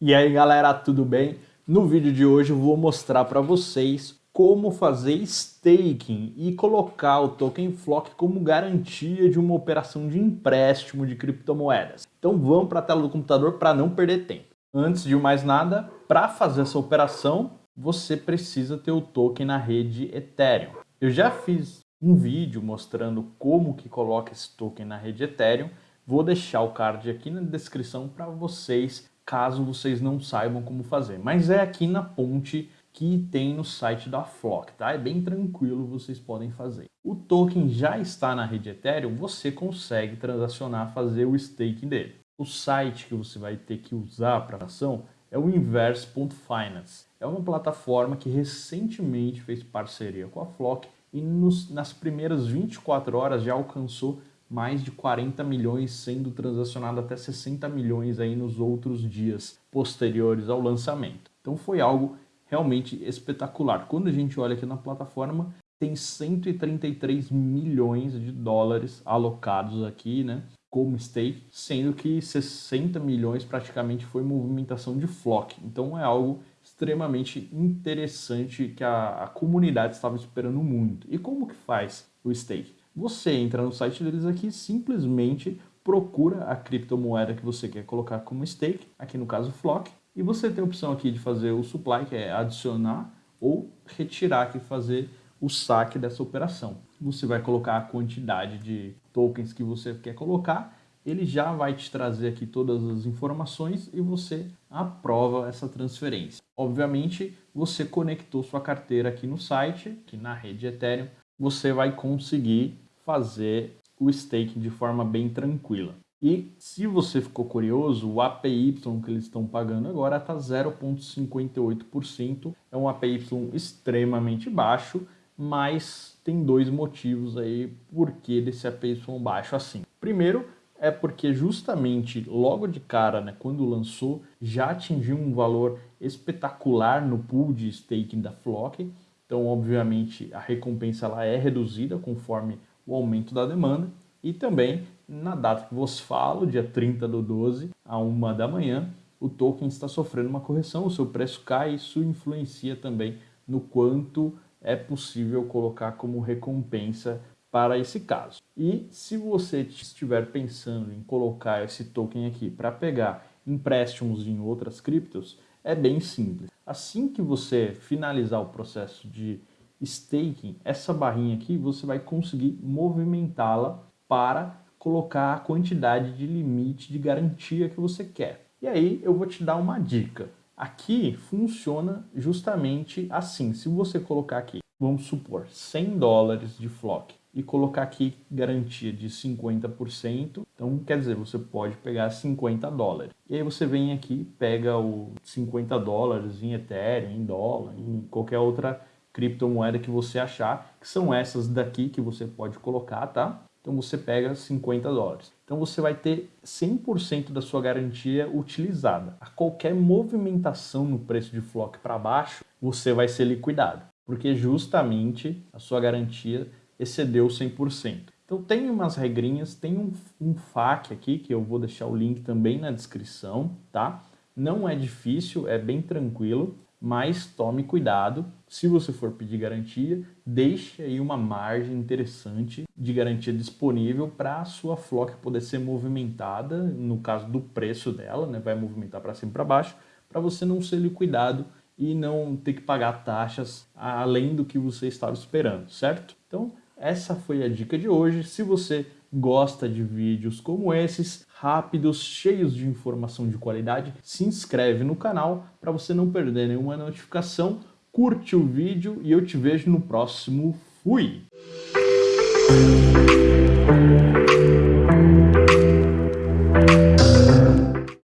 E aí galera, tudo bem? No vídeo de hoje eu vou mostrar para vocês como fazer staking e colocar o token Flock como garantia de uma operação de empréstimo de criptomoedas. Então vamos para a tela do computador para não perder tempo. Antes de mais nada, para fazer essa operação, você precisa ter o token na rede Ethereum. Eu já fiz um vídeo mostrando como que coloca esse token na rede Ethereum. Vou deixar o card aqui na descrição para vocês caso vocês não saibam como fazer. Mas é aqui na ponte que tem no site da Flock, tá? É bem tranquilo, vocês podem fazer. O token já está na rede Ethereum, você consegue transacionar, fazer o staking dele. O site que você vai ter que usar para a ação é o Inverse.finance. É uma plataforma que recentemente fez parceria com a Flock e nos, nas primeiras 24 horas já alcançou mais de 40 milhões sendo transacionado até 60 milhões aí nos outros dias posteriores ao lançamento. Então foi algo realmente espetacular. Quando a gente olha aqui na plataforma, tem 133 milhões de dólares alocados aqui, né, como stake, sendo que 60 milhões praticamente foi movimentação de flock. Então é algo extremamente interessante que a, a comunidade estava esperando muito. E como que faz o stake? Você entra no site deles aqui, simplesmente procura a criptomoeda que você quer colocar como stake, aqui no caso Flock, e você tem a opção aqui de fazer o supply, que é adicionar, ou retirar aqui, fazer o saque dessa operação. Você vai colocar a quantidade de tokens que você quer colocar, ele já vai te trazer aqui todas as informações e você aprova essa transferência. Obviamente, você conectou sua carteira aqui no site, aqui na rede Ethereum, você vai conseguir fazer o staking de forma bem tranquila. E se você ficou curioso, o APY que eles estão pagando agora está 0,58%. É um APY extremamente baixo, mas tem dois motivos aí por que desse APY baixo assim. Primeiro, é porque justamente logo de cara, né, quando lançou, já atingiu um valor espetacular no pool de staking da Flock. Então, obviamente, a recompensa ela é reduzida conforme o aumento da demanda e também na data que vos falo, dia 30 do 12, a 1 da manhã, o token está sofrendo uma correção, o seu preço cai isso influencia também no quanto é possível colocar como recompensa para esse caso. E se você estiver pensando em colocar esse token aqui para pegar empréstimos em outras criptos, é bem simples. Assim que você finalizar o processo de staking, essa barrinha aqui, você vai conseguir movimentá-la para colocar a quantidade de limite de garantia que você quer. E aí eu vou te dar uma dica. Aqui funciona justamente assim. Se você colocar aqui, vamos supor, 100 dólares de flock e colocar aqui garantia de 50%, então quer dizer, você pode pegar 50 dólares. E aí você vem aqui, pega o 50 dólares em Ethereum, em dólar, em qualquer outra criptomoeda que você achar, que são essas daqui que você pode colocar, tá? Então você pega 50 dólares. Então você vai ter 100% da sua garantia utilizada. A qualquer movimentação no preço de flock para baixo, você vai ser liquidado, porque justamente a sua garantia excedeu 100%. Então tem umas regrinhas, tem um, um FAQ aqui, que eu vou deixar o link também na descrição, tá? Não é difícil, é bem tranquilo mas tome cuidado. Se você for pedir garantia, deixe aí uma margem interessante de garantia disponível para a sua flock poder ser movimentada, no caso do preço dela, né, vai movimentar para cima e para baixo, para você não ser liquidado e não ter que pagar taxas além do que você estava esperando, certo? Então, essa foi a dica de hoje. Se você gosta de vídeos como esses, rápidos, cheios de informação de qualidade, se inscreve no canal para você não perder nenhuma notificação, curte o vídeo e eu te vejo no próximo. Fui!